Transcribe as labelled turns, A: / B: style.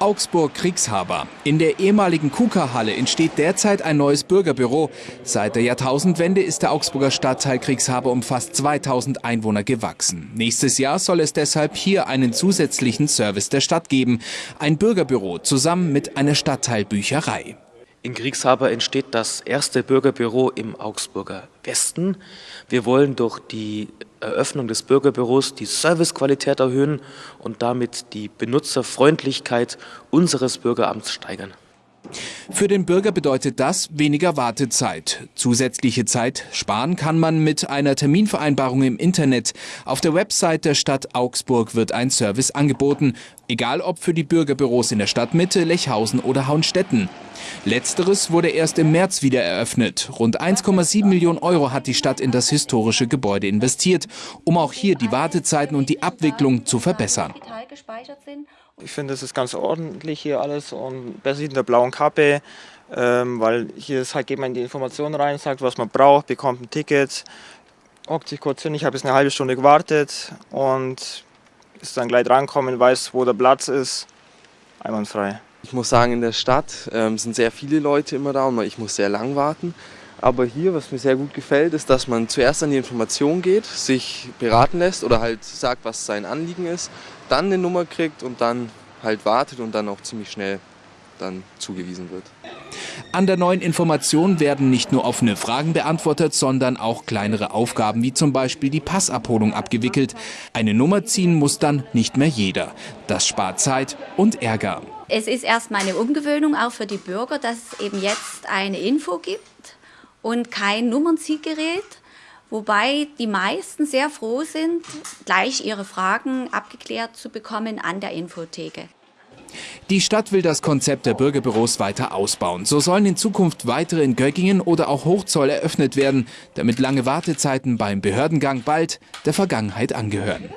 A: Augsburg-Kriegshaber. In der ehemaligen KUKA-Halle entsteht derzeit ein neues Bürgerbüro. Seit der Jahrtausendwende ist der Augsburger Stadtteil Kriegshaber um fast 2000 Einwohner gewachsen. Nächstes Jahr soll es deshalb hier einen zusätzlichen Service der Stadt geben. Ein Bürgerbüro zusammen mit einer Stadtteilbücherei.
B: In Kriegshaber entsteht das erste Bürgerbüro im Augsburger Westen. Wir wollen durch die Eröffnung des Bürgerbüros die Servicequalität erhöhen und damit die Benutzerfreundlichkeit unseres Bürgeramts steigern.
A: Für den Bürger bedeutet das weniger Wartezeit. Zusätzliche Zeit sparen kann man mit einer Terminvereinbarung im Internet. Auf der Website der Stadt Augsburg wird ein Service angeboten, egal ob für die Bürgerbüros in der Stadtmitte, Lechhausen oder Hauenstetten. Letzteres wurde erst im März wieder eröffnet. Rund 1,7 Millionen Euro hat die Stadt in das historische Gebäude investiert, um auch hier die Wartezeiten und die Abwicklung zu verbessern.
C: Ich finde, es ist ganz ordentlich hier alles und besser in der blauen Kappe, ähm, weil hier ist halt, geht man in die Informationen rein, sagt, was man braucht, bekommt ein Ticket, hockt sich kurz hin. Ich habe jetzt eine halbe Stunde gewartet und ist dann gleich drankommen, weiß, wo der Platz ist, einwandfrei.
D: Ich muss sagen, in der Stadt ähm, sind sehr viele Leute immer da und ich muss sehr lang warten. Aber hier, was mir sehr gut gefällt, ist, dass man zuerst an die Information geht, sich beraten lässt oder halt sagt, was sein Anliegen ist, dann eine Nummer kriegt und dann halt wartet und dann auch ziemlich schnell dann zugewiesen wird.
A: An der neuen Information werden nicht nur offene Fragen beantwortet, sondern auch kleinere Aufgaben wie zum Beispiel die Passabholung abgewickelt. Eine Nummer ziehen muss dann nicht mehr jeder. Das spart Zeit und Ärger.
E: Es ist erstmal eine Umgewöhnung auch für die Bürger, dass es eben jetzt eine Info gibt und kein Nummernzielgerät. Wobei die meisten sehr froh sind, gleich ihre Fragen abgeklärt zu bekommen an der Infotheke.
A: Die Stadt will das Konzept der Bürgerbüros weiter ausbauen. So sollen in Zukunft weitere in Göggingen oder auch Hochzoll eröffnet werden, damit lange Wartezeiten beim Behördengang bald der Vergangenheit angehören.